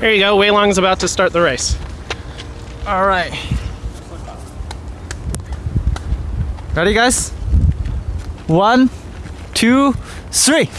There you go. Wei Long's about to start the race. All right. Ready, guys? One, two, three.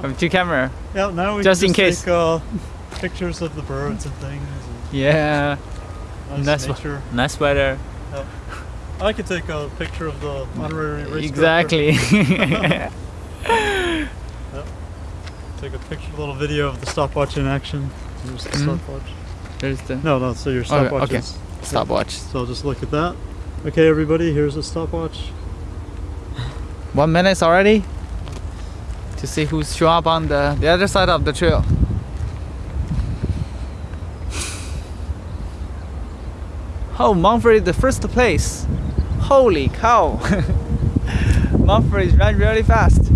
From two camera. Yeah, now we Just can in case. take uh, pictures of the birds and things. Yeah. Nice, nice nature. nice weather. I could take a picture of the honorary Exactly. director. Take a picture, a little video of the stopwatch in action. Here's the Mhm. stopwatch. There's the No, no. So your stopwatch okay. is. stopwatch. So I'll just look at that. Okay, everybody. Here's a stopwatch. One minute already to see who's show up on the, the other side of the trail. Oh, Mumford is the first place. Holy cow! Mumford is running really fast.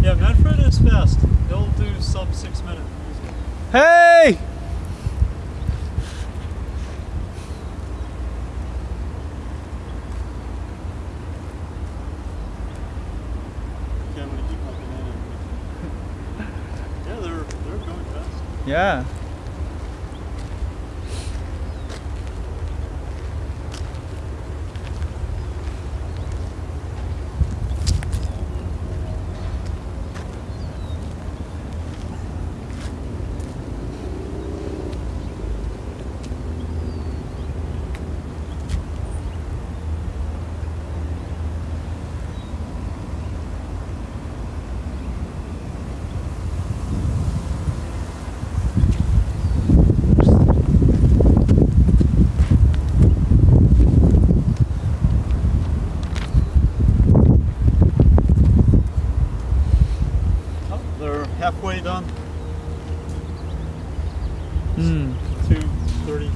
Yeah, Manfred is fast. He'll do sub six minutes. Hey! Okay, I'm gonna keep my banana. yeah, they're they're going fast. Yeah. Oh, they're halfway done. Hmm. Two thirty.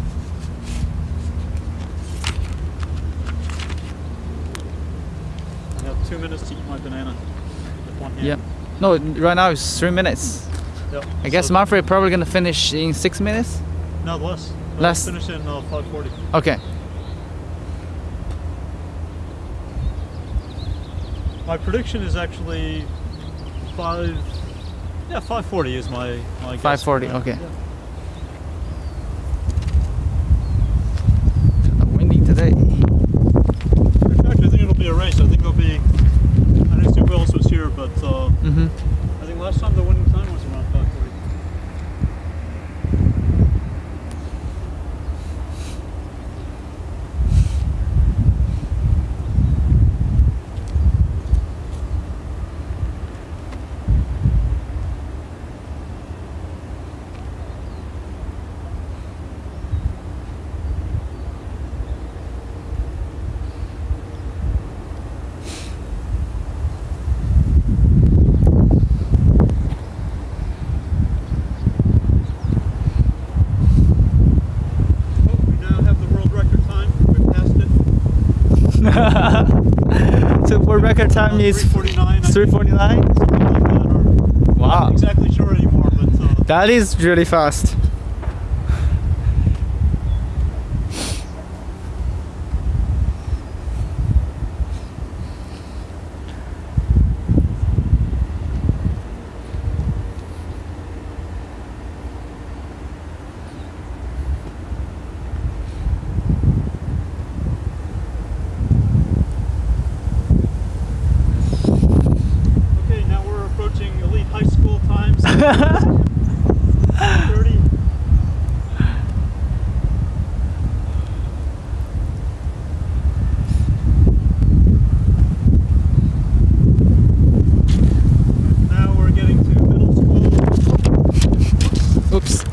I have two minutes to eat my banana with one hand. Yep. No, right now it's three minutes. Yep. I guess So- Manfred probably gonna finish in six minutes. No, less. Less. Finish in uh, 540. Okay. My prediction is actually five. Yeah, 540 is my my guess. 540, Yeah, okay. yeah. Windy today. In fact, I think it'll be a race. I think it'll be. I didn't see who else was here, but uh, Mm-hmm. I think last time the winning time was around 540. Oh, we now have the world record time. We've passed it. so for record time is 349. 349. something like that, Wow. Not exactly sure anymore, but uh, That is really fast. Now we're getting to middle school. Oops.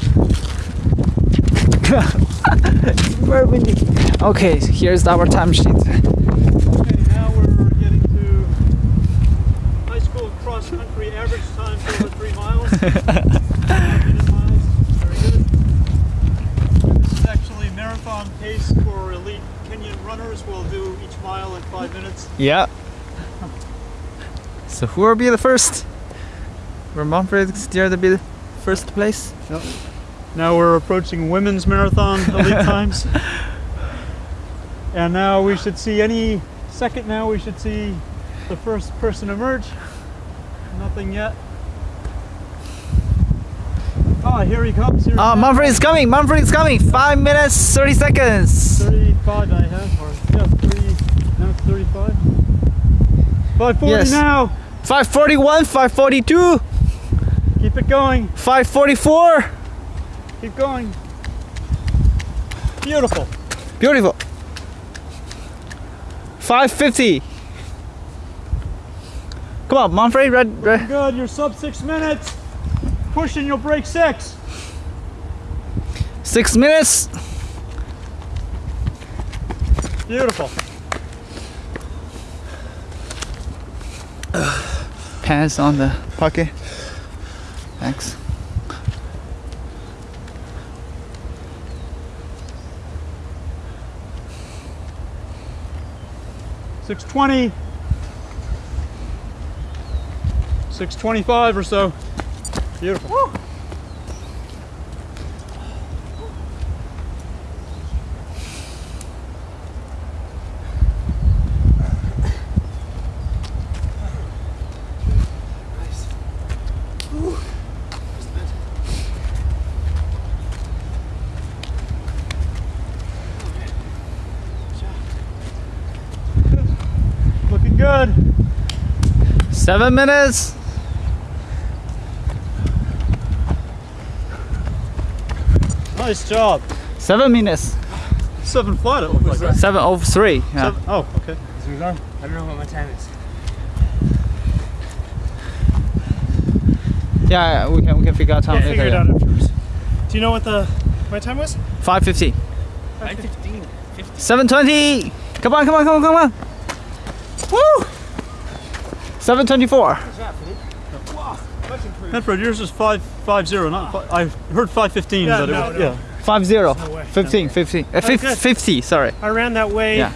Okay, here's our timesheet. This is actually marathon pace for elite Kenyan runners. We'll do each mile in five minutes. Yeah. So who will be the first? Will Manfred dare to be the first place? Now we're approaching women's marathon elite times. And now we should see any second now we should see the first person emerge. Nothing yet. Ah, here he comes. Here he Ah. Manfred is coming. Manfred is coming. Five minutes, thirty seconds. 35 I have, or yeah, 30, now it's 35. 540 Yes. now. 541, 542, Keep it going. 544. Keep going. Beautiful. Beautiful. 550. Come on, Manfred, red, red. Good. You're sub six minutes. Push and you'll break six. Six minutes. Beautiful. Pants on the pocket. Thanks. Six twenty. Six twenty-five or so. Beautiful. Looking good. Seven minutes. Nice job. Seven minutes. Seven flat. It looked like. Right? Seven oh three. Yeah. Seven, oh, okay. I don't know what my time is. Yeah, we can we can figure out time Yeah, later. figure it out afterwards. Do you know what the my time was? 550. 9:15. 720. Come on, come on, come on, come on. Woo! 724. Manfred, yours is five five zero. Not fi- I heard five fifteen. Yeah, but it no, was, no. yeah. 50. No way. 15, 15. Uh, fif- good. 50, sorry. I ran that way Yeah.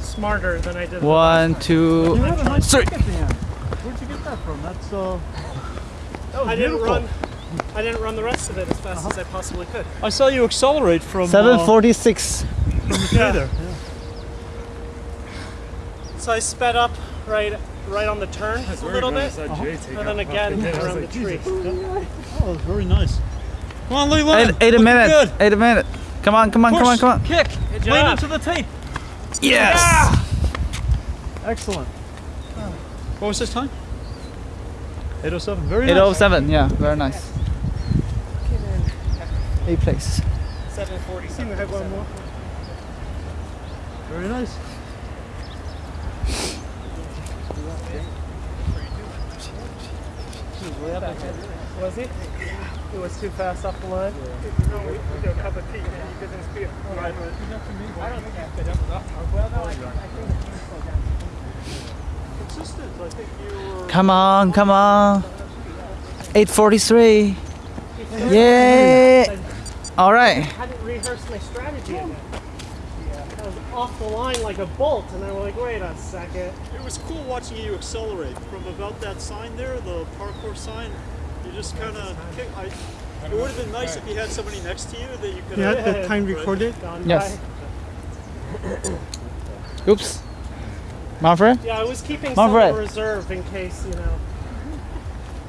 smarter than I did. One, two, You had a nice three. kick at the end. Where'd you get that from? That's uh. That was I didn't run. I didn't run the rest of it as fast as I possibly could. I saw you accelerate from. Uh, 746. from the tree there. So I sped up right right on the turn a little bit, and then again around the tree. Oh, that was very nice. Come on, Leland. Eight, eight a Looking minute. Good. Eight a minute. Come on, come on, come on, Push, come on. Kick. Good Lean job. into the tape. Yes. Excellent. What was this time? 807. Very nice. 807, yeah, very nice. Eight place. 740. Seem to have one more. Very nice. Was he? It was too fast off the line. No, we we do a cup of tea and you get this beer. Right. Consistent. I think you were. Come on, come on. 843. Yay. All right. I hadn't rehearsed my strategy again. I was off the line like a bolt, and I was like, wait a second. It was cool watching you accelerate from about that sign there, the parkour sign. You just kind of kick. I, it would have been nice if you had somebody next to you that you could. You have had the time recorded? Yes. Oops. Manfred? Yeah, I was keeping some Manfred. in reserve in case, you know.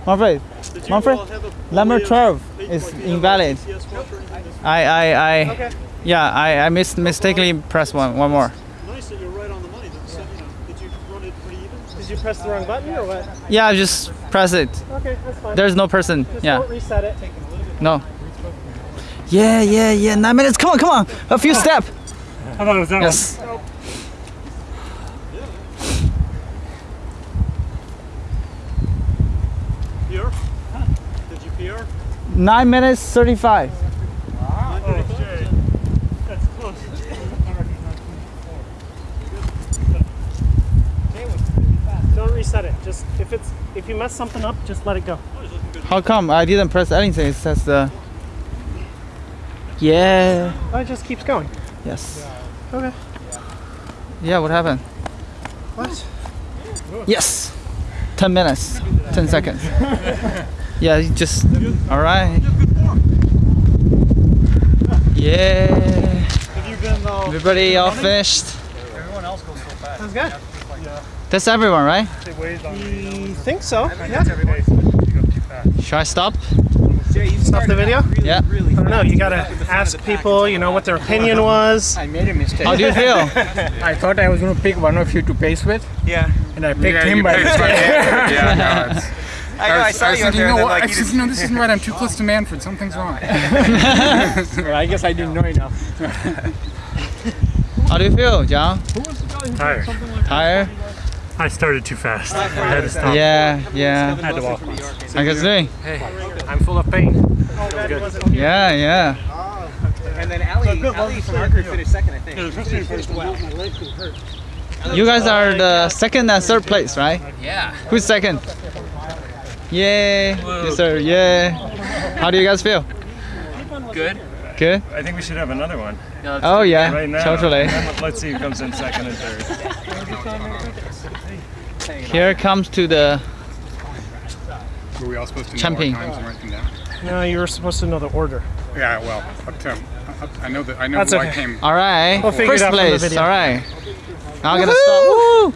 Manfred, Did you Manfred, uh, number 12 is do you have a invalid. GPS watch or anything that's I, I, I, Okay. Yeah, I, I mis mistakenly pressed one, one more. Nice that you're right on the money. So, you know, did you run it pretty even? Did you press the wrong button or what? Yeah, I just press it. Okay, that's fine. There's no person. Just yeah. don't reset it. No. Yeah, yeah, yeah. Nine minutes. Come on, come on. A few oh. steps. How about that yes. One? Nine minutes, 35. Just if it's if you mess something up, just let it go. How come I didn't press anything? It says the. Yeah. Oh, it just keeps going. Yes. Okay. Yeah. What happened? What? Yes. Ten minutes. Ten seconds. Yeah. You just. All right. Yeah. Have you been? Uh, Everybody all finished. everyone else goes so fast. That's good. That's everyone, right? It on You think so? Yeah. Should I stop? Stop the video. Yeah. I don't know. You gotta ask people. You know what their opinion was. I made a mistake. How do you feel? I thought I was going to pick one of you to pace with. Yeah. And I picked Yeah, him by picked mistake. yeah, no, I know, I, saw I was you thinking, there you know what? like I you said, just, no, this isn't right. I'm too close to Manfred. Something's wrong. well, I guess I didn't know enough. How do you feel, John? Tired. Tired? I started too fast. I had to stop. Yeah, yeah. I had to walk. How you guys doing? I'm full of pain. Yeah, yeah. and then Ali, Ali from our group finished second, I think. You guys are the second and third place, right? Yeah. Who's second? Yay! Yes, sir. Yay! How do you guys feel? Good. Good. I think we should have another one Oh yeah, right now. totally. Let's see who comes in second and third. Here comes to the Were we all supposed to know Champion. our times and write them down? No, you were supposed to know the order. Yeah, well, up to I know that I know That's who okay. I came. All right, we'll figure first it out place. All right, Now I'm gonna stop. Woo!